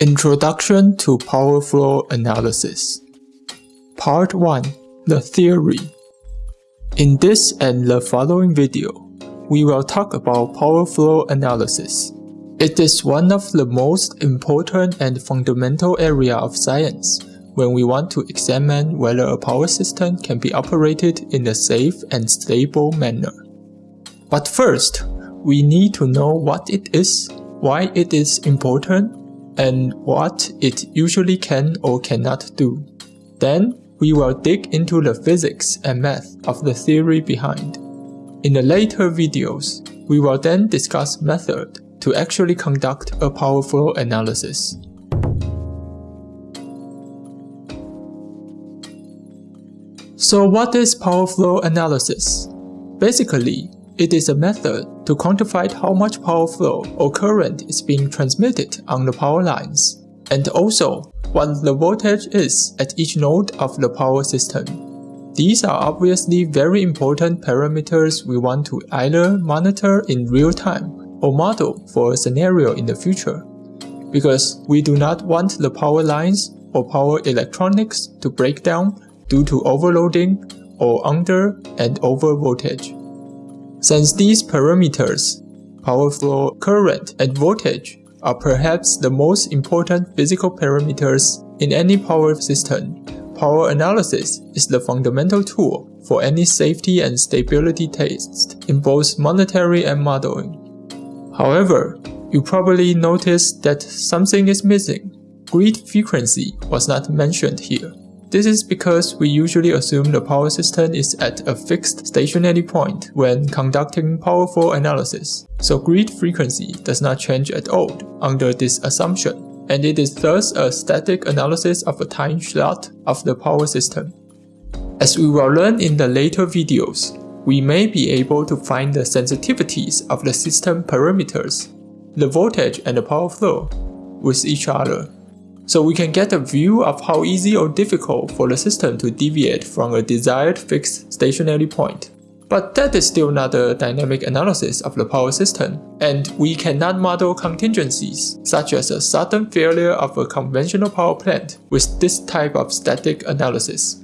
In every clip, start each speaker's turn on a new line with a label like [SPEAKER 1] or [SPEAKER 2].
[SPEAKER 1] Introduction to Power Flow Analysis Part 1 The Theory In this and the following video, we will talk about power flow analysis. It is one of the most important and fundamental area of science when we want to examine whether a power system can be operated in a safe and stable manner. But first, we need to know what it is, why it is important, and what it usually can or cannot do. Then, we will dig into the physics and math of the theory behind. In the later videos, we will then discuss method to actually conduct a power flow analysis. So what is power flow analysis? Basically, it is a method to quantify how much power flow or current is being transmitted on the power lines, and also what the voltage is at each node of the power system. These are obviously very important parameters we want to either monitor in real time or model for a scenario in the future, because we do not want the power lines or power electronics to break down due to overloading or under and over voltage. Since these parameters, power flow, current, and voltage are perhaps the most important physical parameters in any power system, power analysis is the fundamental tool for any safety and stability tests in both monetary and modeling. However, you probably noticed that something is missing. Grid frequency was not mentioned here. This is because we usually assume the power system is at a fixed stationary point when conducting power flow analysis, so grid frequency does not change at all under this assumption, and it is thus a static analysis of a time slot of the power system. As we will learn in the later videos, we may be able to find the sensitivities of the system parameters, the voltage and the power flow, with each other so we can get a view of how easy or difficult for the system to deviate from a desired fixed stationary point. But that is still not a dynamic analysis of the power system, and we cannot model contingencies, such as a sudden failure of a conventional power plant with this type of static analysis.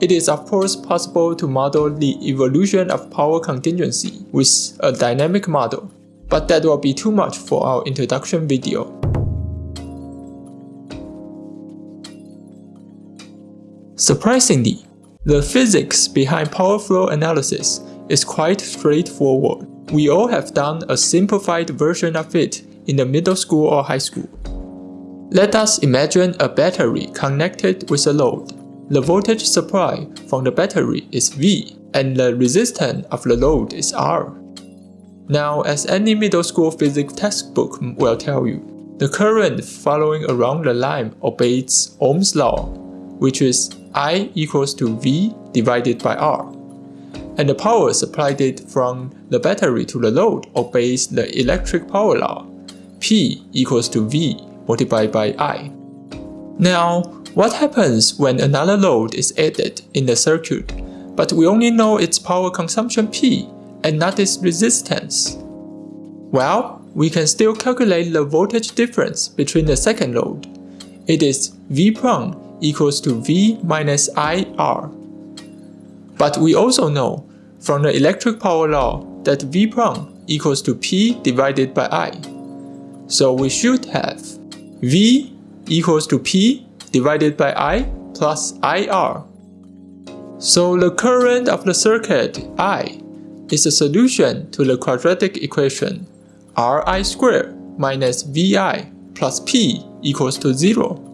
[SPEAKER 1] It is of course possible to model the evolution of power contingency with a dynamic model, but that will be too much for our introduction video. Surprisingly, the physics behind power flow analysis is quite straightforward. We all have done a simplified version of it in the middle school or high school. Let us imagine a battery connected with a load. The voltage supply from the battery is V and the resistance of the load is R. Now, as any middle school physics textbook will tell you, the current following around the line obeys Ohm's law, which is I equals to V divided by R. And the power supplied from the battery to the load obeys the electric power law. P equals to V multiplied by I. Now, what happens when another load is added in the circuit, but we only know its power consumption P and not its resistance? Well, we can still calculate the voltage difference between the second load. It is V prime equals to V minus IR. But we also know from the electric power law that V prime equals to P divided by I. So we should have V equals to P divided by I plus IR. So the current of the circuit I is a solution to the quadratic equation Ri squared minus Vi plus P equals to 0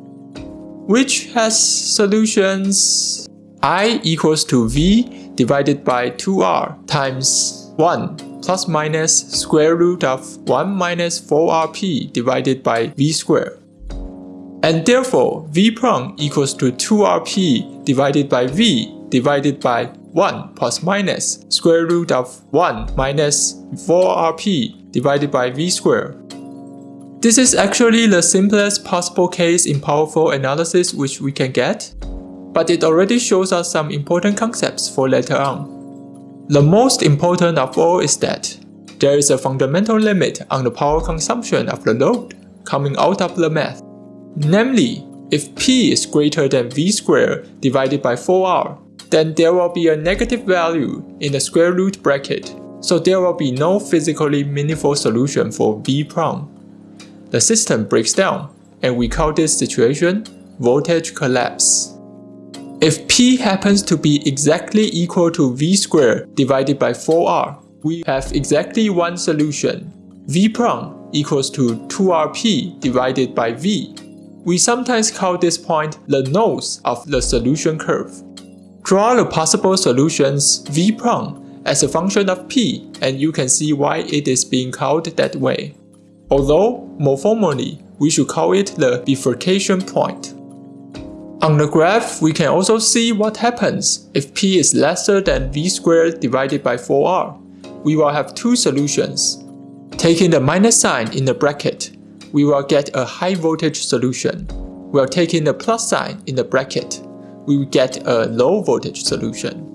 [SPEAKER 1] which has solutions i equals to v divided by 2r times 1 plus minus square root of 1 minus 4rp divided by v squared. And therefore, v prime equals to 2rp divided by v divided by 1 plus minus square root of 1 minus 4rp divided by v squared. This is actually the simplest possible case in power flow analysis which we can get, but it already shows us some important concepts for later on. The most important of all is that there is a fundamental limit on the power consumption of the load coming out of the math. Namely, if p is greater than v squared divided by 4r, then there will be a negative value in the square root bracket, so there will be no physically meaningful solution for v prime. The system breaks down, and we call this situation voltage collapse. If P happens to be exactly equal to V squared divided by 4R, we have exactly one solution. V prime equals to 2RP divided by V. We sometimes call this point the nose of the solution curve. Draw the possible solutions V prime as a function of P and you can see why it is being called that way. Although, more formally, we should call it the bifurcation point. On the graph, we can also see what happens if p is lesser than v squared divided by 4r. We will have two solutions. Taking the minus sign in the bracket, we will get a high voltage solution. While taking the plus sign in the bracket, we will get a low voltage solution.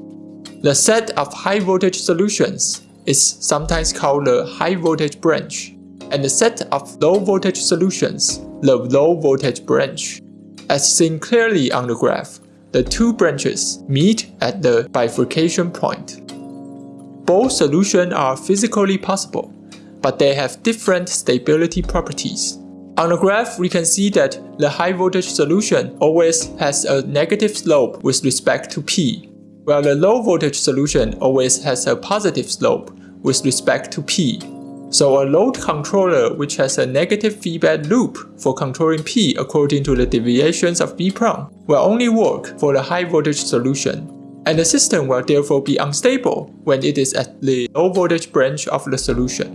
[SPEAKER 1] The set of high voltage solutions is sometimes called the high voltage branch, and the set of low voltage solutions, the low voltage branch. As seen clearly on the graph, the two branches meet at the bifurcation point. Both solutions are physically possible, but they have different stability properties. On the graph, we can see that the high voltage solution always has a negative slope with respect to P, while the low voltage solution always has a positive slope with respect to P. So a load controller which has a negative feedback loop for controlling P according to the deviations of prime will only work for the high voltage solution. And the system will therefore be unstable when it is at the low voltage branch of the solution.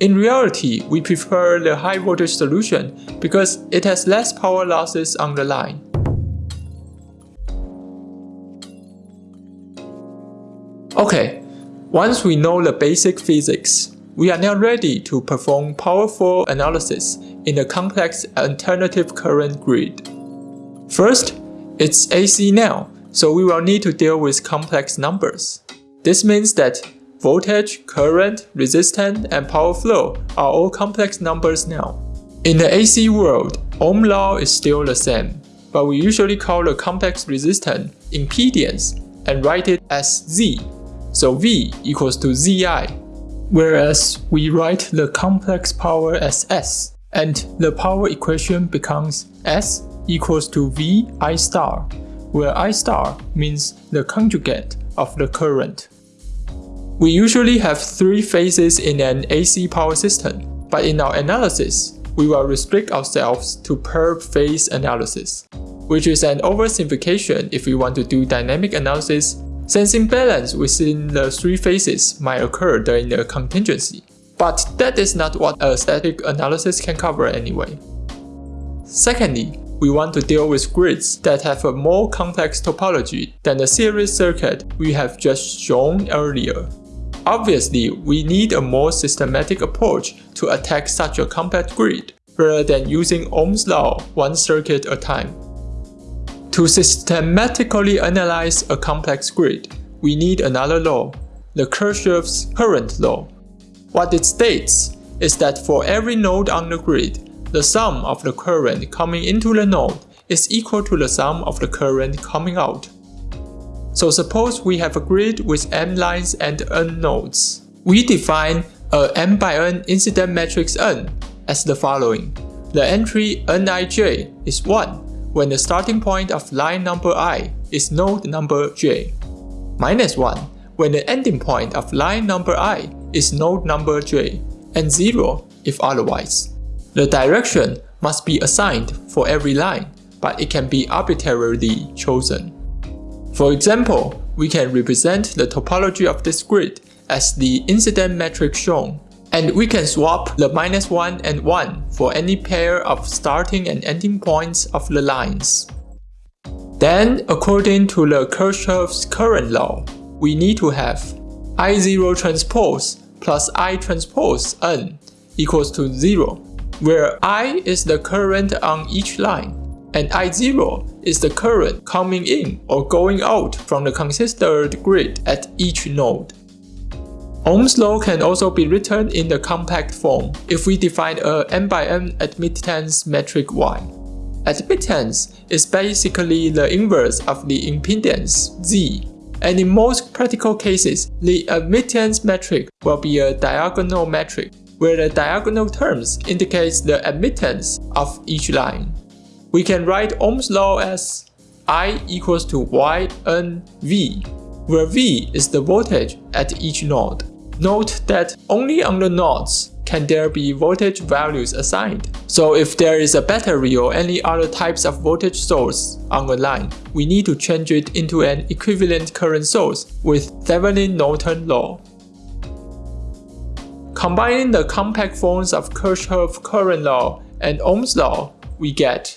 [SPEAKER 1] In reality, we prefer the high voltage solution because it has less power losses on the line. Okay, once we know the basic physics, we are now ready to perform power flow analysis in a complex alternating current grid. First, it's AC now, so we will need to deal with complex numbers. This means that voltage, current, resistance, and power flow are all complex numbers now. In the AC world, Ohm law is still the same, but we usually call the complex resistance impedance and write it as Z. So V equals to Zi whereas we write the complex power as S, and the power equation becomes S equals to V I star, where I star means the conjugate of the current. We usually have three phases in an AC power system, but in our analysis, we will restrict ourselves to per phase analysis, which is an oversimplification if we want to do dynamic analysis Sensing balance within the three phases might occur during the contingency, but that is not what a static analysis can cover anyway. Secondly, we want to deal with grids that have a more complex topology than the series circuit we have just shown earlier. Obviously, we need a more systematic approach to attack such a complex grid, rather than using Ohm's law one circuit at a time. To systematically analyze a complex grid, we need another law, the Kirchhoff's current law. What it states is that for every node on the grid, the sum of the current coming into the node is equal to the sum of the current coming out. So suppose we have a grid with m lines and n nodes. We define a m by n incidence matrix n as the following. The entry nij is 1 when the starting point of line number i is node number j. Minus 1 when the ending point of line number i is node number j, and 0 if otherwise. The direction must be assigned for every line, but it can be arbitrarily chosen. For example, we can represent the topology of this grid as the incidence matrix shown and we can swap the minus 1 and 1 for any pair of starting and ending points of the lines. Then, according to the Kirchhoff's current law, we need to have I0 transpose plus I transpose n equals to 0, where I is the current on each line, and I0 is the current coming in or going out from the considered grid at each node. Ohm's law can also be written in the compact form if we define a n by n admittance matrix Y. Admittance is basically the inverse of the impedance Z, and in most practical cases, the admittance matrix will be a diagonal matrix, where the diagonal terms indicates the admittance of each line. We can write Ohm's law as I equals to Yn V, where V is the voltage at each node. Note that only on the nodes can there be voltage values assigned. So if there is a battery or any other types of voltage source on a line, we need to change it into an equivalent current source with Thevenin-Norton law. Combining the compact forms of Kirchhoff current law and Ohm's law, we get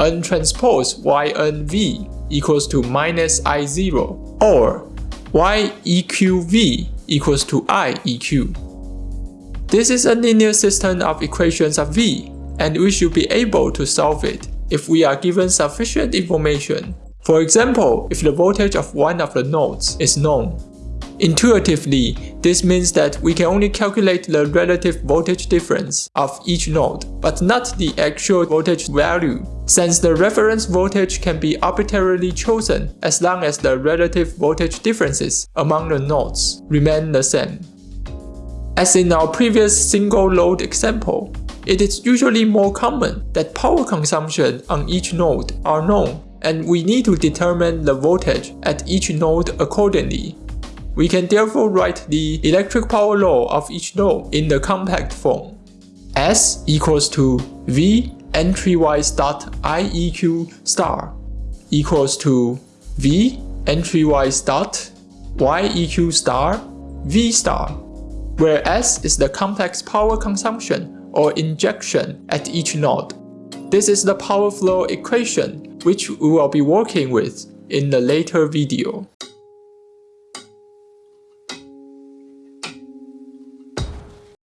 [SPEAKER 1] N transpose YNV equals to minus I0 or YEQV equals to I EQ. This is a linear system of equations of V, and we should be able to solve it if we are given sufficient information. For example, if the voltage of one of the nodes is known. Intuitively, this means that we can only calculate the relative voltage difference of each node, but not the actual voltage value, since the reference voltage can be arbitrarily chosen as long as the relative voltage differences among the nodes remain the same. As in our previous single load example, it is usually more common that power consumption on each node are known and we need to determine the voltage at each node accordingly. We can therefore write the electric power law of each node in the compact form. S equals to V entrywise dot IEQ star equals to V entrywise dot YEQ star V star, where S is the complex power consumption or injection at each node. This is the power flow equation which we will be working with in the later video.